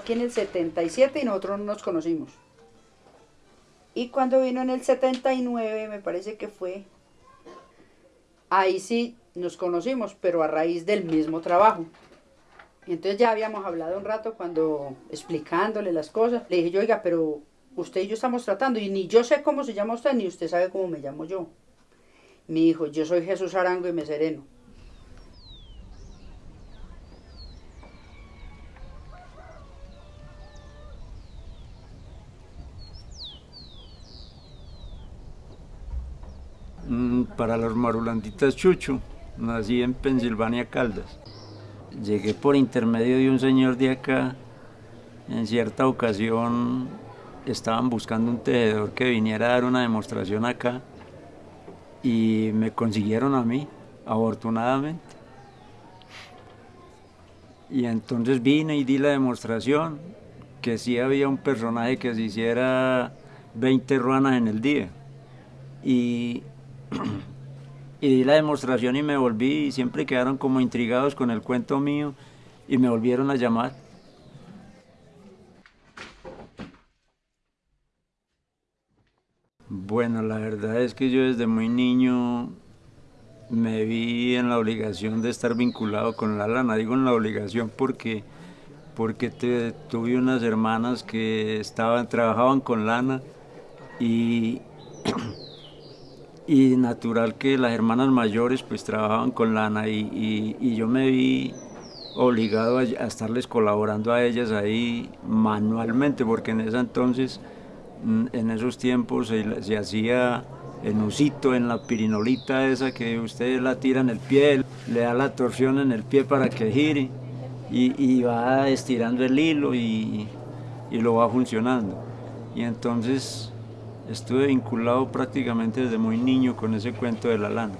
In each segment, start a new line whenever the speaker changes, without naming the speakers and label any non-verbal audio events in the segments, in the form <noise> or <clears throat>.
aquí en el 77 y nosotros no nos conocimos. Y cuando vino en el 79, me parece que fue, ahí sí nos conocimos, pero a raíz del mismo trabajo. Entonces ya habíamos hablado un rato cuando explicándole las cosas. Le dije yo, oiga, pero usted y yo estamos tratando y ni yo sé cómo se llama usted ni usted sabe cómo me llamo yo. Me dijo, yo soy Jesús Arango y me sereno.
Para los marulanditas Chucho, nací en Pensilvania, Caldas. Llegué por intermedio de un señor de acá. En cierta ocasión estaban buscando un tejedor que viniera a dar una demostración acá y me consiguieron a mí, afortunadamente. Y entonces vine y di la demostración que sí había un personaje que se hiciera 20 ruanas en el día. Y <clears throat> y di la demostración y me volví y siempre quedaron como intrigados con el cuento mío y me volvieron a llamar. Bueno, la verdad es que yo desde muy niño me vi en la obligación de estar vinculado con la lana. Digo en la obligación porque, porque tuve unas hermanas que estaban, trabajaban con lana y <clears throat> y natural que las hermanas mayores pues trabajaban con lana y, y, yo me vi obligado a, estarles colaborando a ellas ahí manualmente porque en ese entonces, mm, en esos tiempos se, se hacía en usito, en la pirinolita esa que usted la tira en el pie, le da la torsión en el pie para que gire y, y va estirando el hilo y, y lo va funcionando. Y entonces estuve vinculado prácticamente desde muy niño con ese cuento de la lana.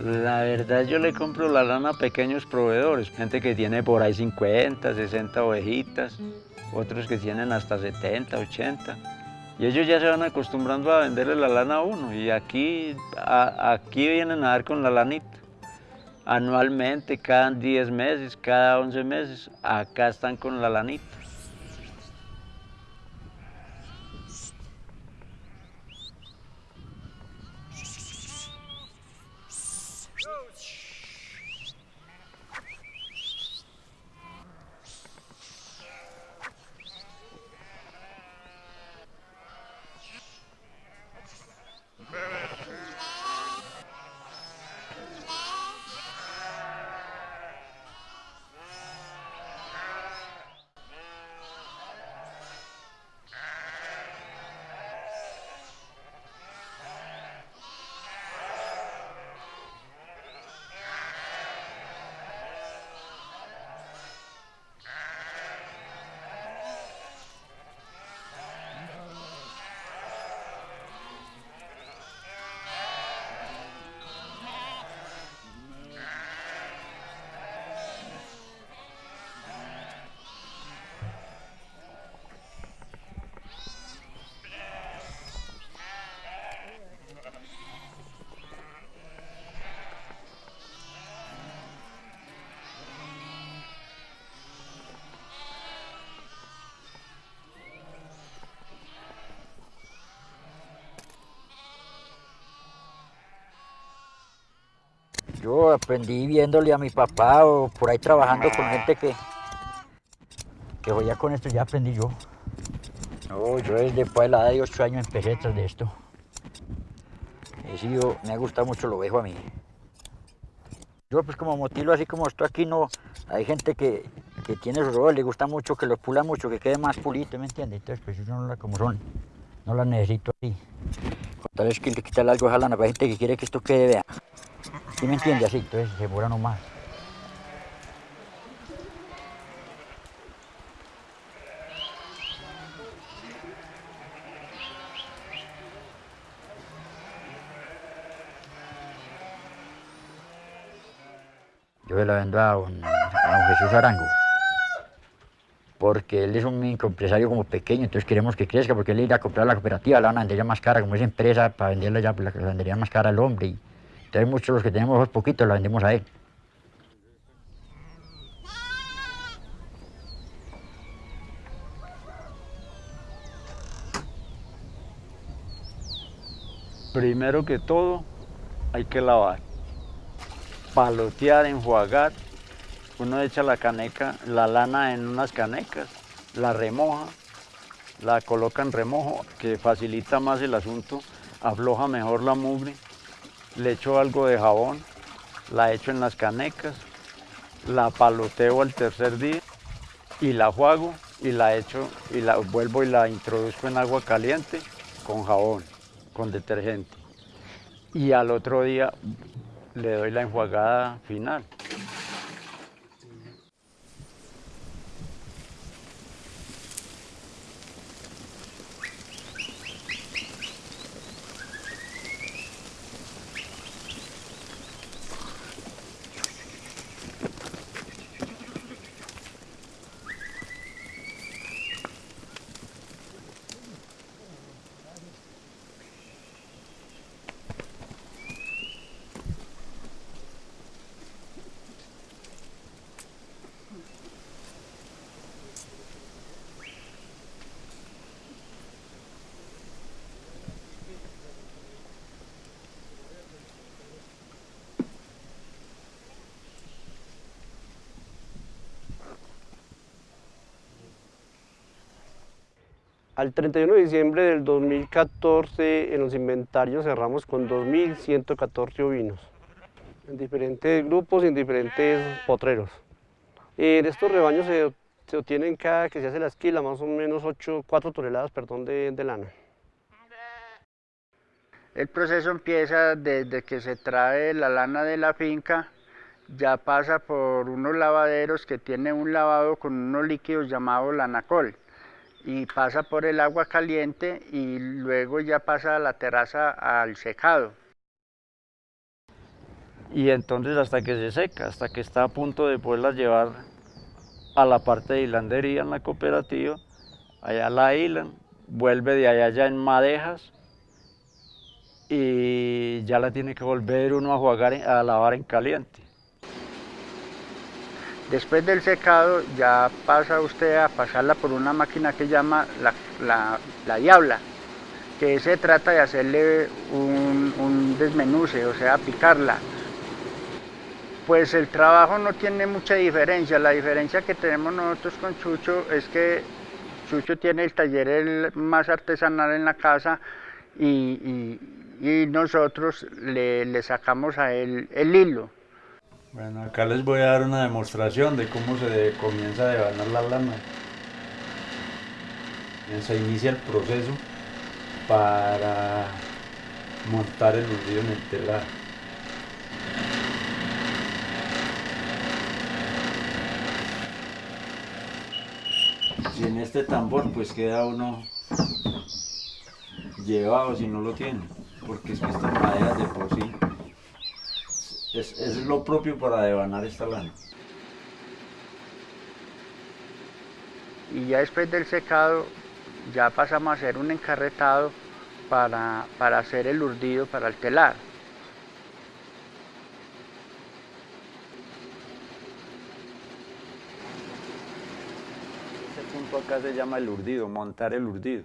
La verdad yo le compro la lana a pequeños proveedores, gente que tiene por ahí 50, 60 ovejitas, otros que tienen hasta 70, 80. Y ellos ya se van acostumbrando a venderle la lana a uno. Y aquí, aquí vienen a dar con la lanita. Anualmente, cada 10 meses, cada 11 meses, acá están con la lanita.
Yo aprendí viéndole a mi papá o por ahí trabajando con gente que, que ya con esto, ya aprendí yo. yo desde pues, la edad de 8 años empecé tras de esto. He sido, me ha gustado mucho lo viejo a mí. Yo pues como motilo así como estoy aquí no, hay gente que, que tiene su rol, le gusta mucho, que lo pula mucho, que quede más pulito, ¿me entiendes? Entonces pues yo no la como son, no la necesito así. Tal es que le quitarle algo a la gente que quiere que esto quede, vea. ¿Sí me entiende? Así, entonces se demora nomás. Yo se la vendo a don, Jesús Arango. Porque él es un microempresario como pequeño, entonces queremos que crezca, porque él irá a comprar la cooperativa, la van a vender ya más cara, como es empresa, para venderla ya, pues la vendería más cara al hombre. Y, entonces muchos los que tenemos poquitos la vendemos a él.
Primero que todo, hay que lavar, palotear, enjuagar. Uno echa la caneca, la lana en unas canecas, la remoja, la coloca en remojo, que facilita más el asunto, afloja mejor la mugre. Le echo algo de jabón, la echo en las canecas, la paloteo al tercer día y la juego y la echo y la vuelvo y la introduzco en agua caliente con jabón con detergente. Y al otro día le doy la enjuagada final.
Al 31 de diciembre del 2014 en los inventarios cerramos con 2.114 ovinos, en diferentes grupos y en diferentes potreros. En estos rebaños se, obtienen cada que se hace la esquila más o menos 8, 4 toneladas perdón, de, lana.
El proceso empieza desde que se trae la lana de la finca, ya pasa por unos lavaderos que tienen un lavado con unos líquidos llamados lanacol y pasa por el agua caliente y luego ya pasa a la terraza al secado.
Y entonces hasta que se seca, hasta que está a punto de poderla llevar a la parte de hilandería en la cooperativa, allá la hilan, vuelve de allá ya en madejas y ya la tiene que volver uno a jugar, a lavar en caliente.
Después del secado ya pasa usted a pasarla por una máquina que llama la, la, la diabla, que se trata de hacerle un, un, desmenuce, o sea, picarla. Pues el trabajo no tiene mucha diferencia, la diferencia que tenemos nosotros con Chucho es que Chucho tiene el taller más artesanal en la casa y, y, y nosotros le, le, sacamos a él el hilo.
Bueno, acá les voy a dar una demostración de cómo se comienza a devanar la lana. Se inicia el proceso para montar el urdido en el telar. Si en este tambor pues queda uno llevado si no lo tiene, porque es que estas maderas de por sí es, es lo propio para devanar esta lana.
Y ya después del secado, ya pasamos a hacer un encarretado para, para hacer el urdido para el telar.
Este punto acá se llama el urdido, montar el urdido.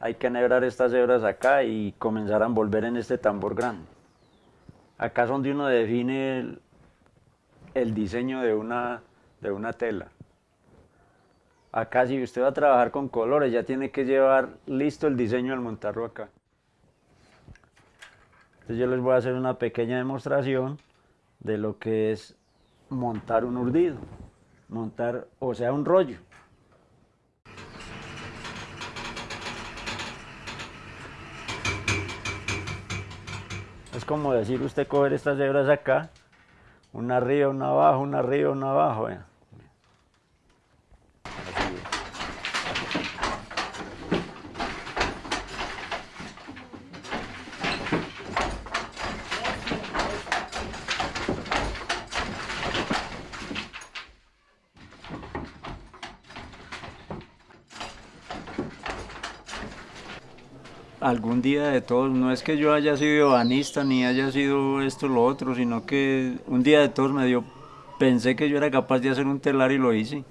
Hay que enhebrar estas hebras acá y comenzar a envolver en este tambor grande. Acá es donde uno define el, diseño de una, de una tela. Acá si usted va a trabajar con colores ya tiene que llevar listo el diseño al montarlo acá. Entonces yo les voy a hacer una pequeña demostración de lo que es montar un urdido, montar, o sea, un rollo. Es como decir usted coger estas hebras acá, una arriba, una abajo, una arriba, una abajo. Así es. Algún día de todos, no es que yo haya sido banista ni haya sido esto lo otro, sino que un día de todos me dio, pensé que yo era capaz de hacer un telar y lo hice.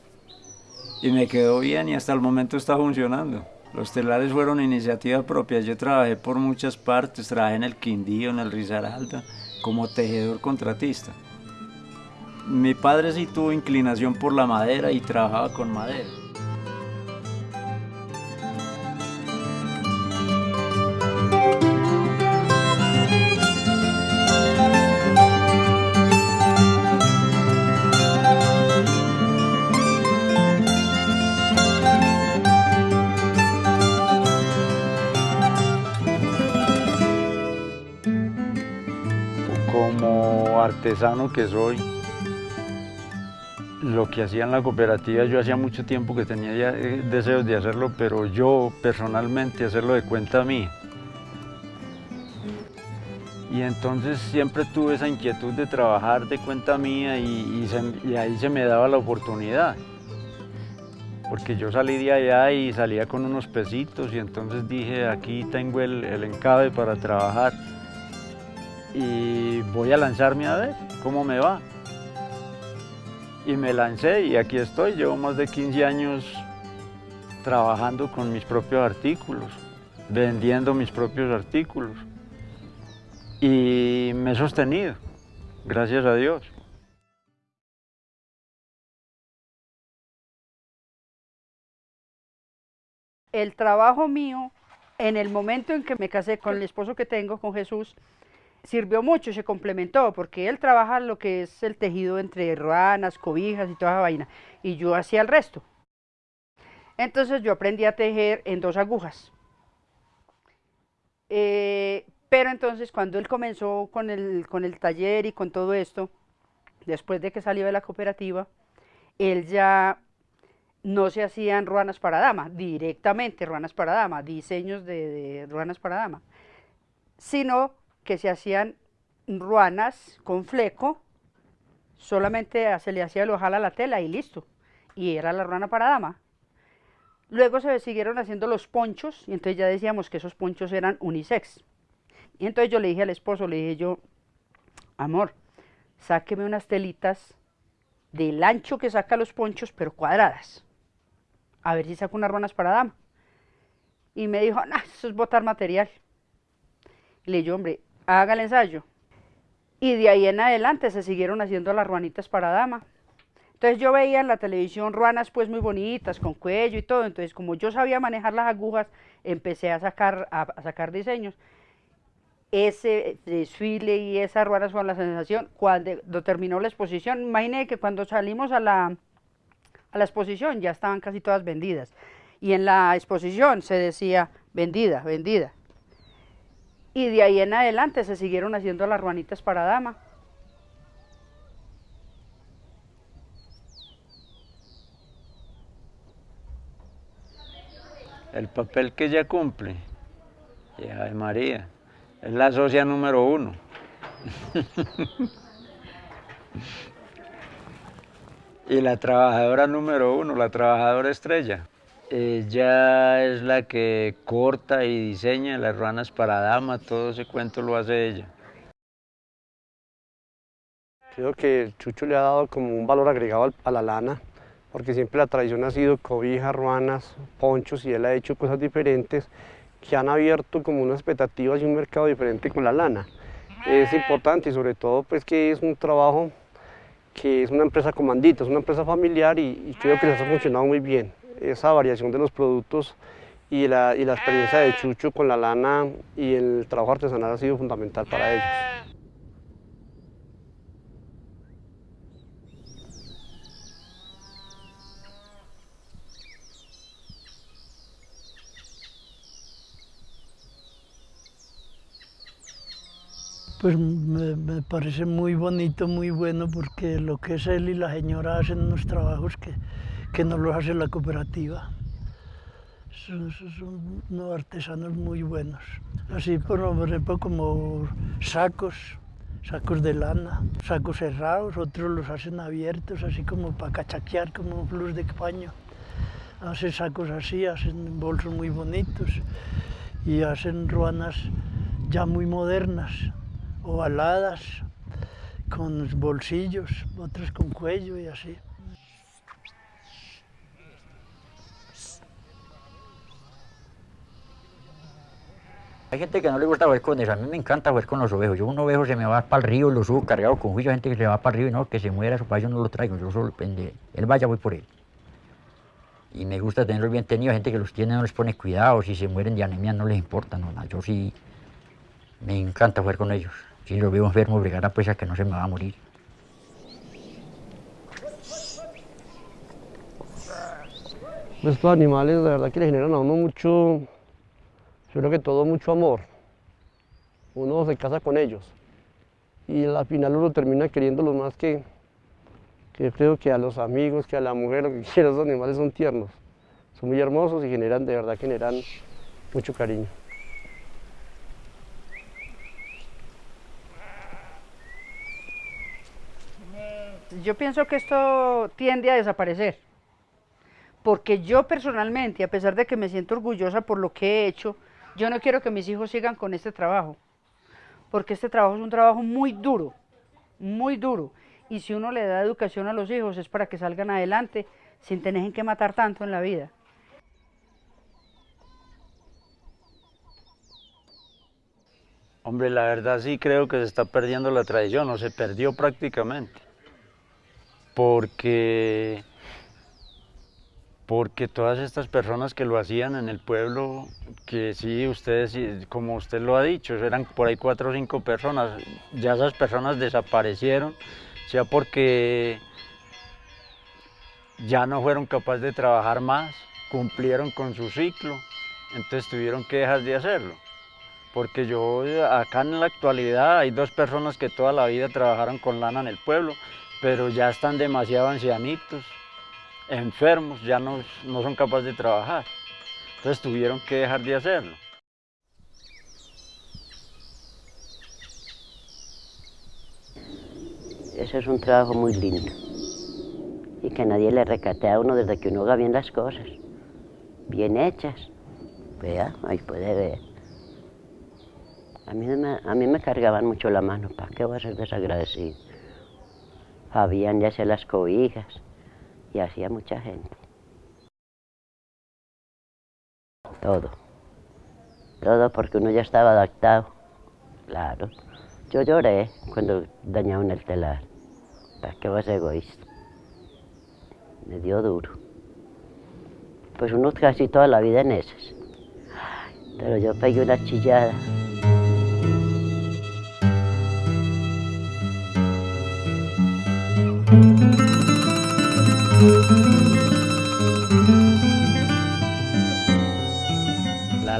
Y me quedó bien y hasta el momento está funcionando. Los telares fueron iniciativa propia, yo trabajé por muchas partes, trabajé en el Quindío, en el Risaralda, como tejedor contratista. Mi padre sí tuvo inclinación por la madera y trabajaba con madera. Artesano que soy, lo que hacía en la cooperativa, yo hacía mucho tiempo que tenía ya eh, deseos de hacerlo, pero yo personalmente hacerlo de cuenta mí. Y entonces siempre tuve esa inquietud de trabajar de cuenta mía y, ahí se me daba la oportunidad. Porque yo salí de allá y salía con unos pesitos y entonces dije, aquí tengo el encabe para trabajar y voy a lanzarme a ver cómo me va. Y me lancé y aquí estoy, llevo más de 15 años trabajando con mis propios artículos, vendiendo mis propios artículos. Y me he sostenido, gracias a Dios.
el trabajo mío, en el momento en que me casé con el esposo que tengo, con Jesús, sirvió mucho, se complementó, porque él trabaja lo que es el tejido entre ruanas, cobijas y toda esa vaina, y yo hacía el resto. Entonces yo aprendí a tejer en dos agujas. Eh, pero entonces cuando él comenzó con el, con el taller y con todo esto, después de que salió de la cooperativa, él ya no se hacían ruanas para dama, directamente ruanas para dama, diseños de, de ruanas para dama, sino que se hacían ruanas con fleco, solamente se le hacía el ojal a la tela y listo, y era la ruana para dama. Luego se siguieron haciendo los ponchos, y entonces ya decíamos que esos ponchos eran unisex. Y entonces yo le dije al esposo, le dije yo, amor, sáqueme unas telitas del ancho que saca los ponchos, pero cuadradas. A ver si saco unas ruanas para dama. Y me dijo, no, eso es botar material. Le dije, hombre, haga el ensayo. Y de ahí en adelante se siguieron haciendo las ruanitas para dama. Entonces yo veía en la televisión ruanas pues muy bonitas, con cuello y todo. Entonces como yo sabía manejar las agujas, empecé a sacar, a, sacar diseños. Ese desfile y esas ruanas fueron la sensación cuando terminó la exposición. Imagine que cuando salimos a la, a la exposición ya estaban casi todas vendidas. Y en la exposición se decía vendida, vendida. Y de ahí en adelante se siguieron haciendo las ruanitas para dama.
El papel que ella cumple, y Ave María, es la socia número uno. <laughs> y la trabajadora número uno, la trabajadora estrella. Ella es la que corta y diseña las ruanas para dama, todo ese cuento lo hace ella.
Creo que Chucho le ha dado como un valor agregado a la lana, porque siempre la tradición ha sido cobijas, ruanas, ponchos, y él ha hecho cosas diferentes que han abierto como unas expectativas y un mercado diferente con la lana. Es importante y sobre todo pues que es un trabajo que es una empresa comandita, es una empresa familiar y, y creo que les ha funcionado muy bien esa variación de los productos y la, y la experiencia de Chucho con la lana y el trabajo artesanal ha sido fundamental para ellos.
Pues me, me, parece muy bonito, muy bueno, porque lo que es él y la señora hacen unos trabajos que, que no los hace la cooperativa. Son, son- artesanos muy buenos. Así, por ejemplo, como sacos, sacos de lana, sacos cerrados, otros los hacen abiertos, así como para cachaquear, como un plus de paño. Hacen sacos así, hacen bolsos muy bonitos y hacen ruanas ya muy modernas, ovaladas, con bolsillos, otras con cuello y así.
Hay gente que no le gusta jugar con eso, a mí me encanta jugar con los ovejos. Yo un ovejo se me va para el río, lo subo cargado con juicio, gente que se va para el río y no, que se muera, para yo no lo traigo, yo solo depende. Él vaya, voy por él. Y me gusta tenerlos bien tenidos, gente que los tiene no les pone cuidado, si se mueren de anemia no les importa, no, yo sí me encanta jugar con ellos. Si los veo enfermos, bregar a pues a que no se me va a morir.
Estos animales, de verdad que le generan a uno mucho, yo creo que todo mucho amor. Uno se casa con ellos y al final uno termina queriéndolos más que, que creo que a los amigos, que a la mujer, lo que <laughs> quiera, esos animales son tiernos. Son muy hermosos y generan, de verdad, generan mucho cariño.
Yo pienso que esto tiende a desaparecer, porque yo personalmente, a pesar de que me siento orgullosa por lo que he hecho, yo no quiero que mis hijos sigan con este trabajo, porque este trabajo es un trabajo muy duro, muy duro, y si uno le da educación a los hijos es para que salgan adelante sin tener que matar tanto en la vida.
Hombre, la verdad sí creo que se está perdiendo la tradición, o se perdió prácticamente. Porque, porque todas estas personas que lo hacían en el pueblo, que sí, ustedes, como usted lo ha dicho, eran por ahí cuatro o cinco personas, ya esas personas desaparecieron, sea porque ya no fueron capaces de trabajar más, cumplieron con su ciclo, entonces tuvieron que dejar de hacerlo. Porque yo acá en la actualidad hay dos personas que toda la vida trabajaron con lana en el pueblo, pero ya están demasiado ancianitos, enfermos, ya no, no son capaces de trabajar. Entonces tuvieron que dejar de hacerlo.
Eso es un trabajo muy lindo y que nadie le recate a uno desde que uno haga bien las cosas, bien hechas. Vea, ahí puede ver. A mí, me, a mí me cargaban mucho la mano, ¿para qué voy a ser desagradecido? Habían ya hacía las cobijas y hacía mucha gente. Todo. Todo porque uno ya estaba adaptado. Claro. Yo lloré cuando dañaron el telar. ¿Para qué vas egoísta? Me dio duro. Pues uno casi toda la vida en esas. Pero yo pegué una chillada.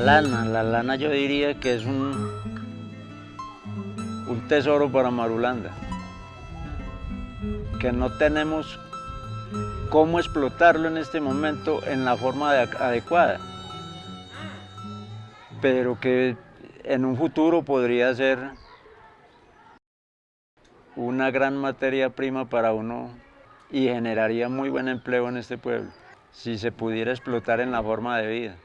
Lana, la lana yo diría que es un, un tesoro para Marulanda, que no tenemos cómo explotarlo en este momento en la forma de- adecuada, pero que en un futuro podría ser una gran materia prima para uno y generaría muy buen empleo en este pueblo, si se pudiera explotar en la forma de vida.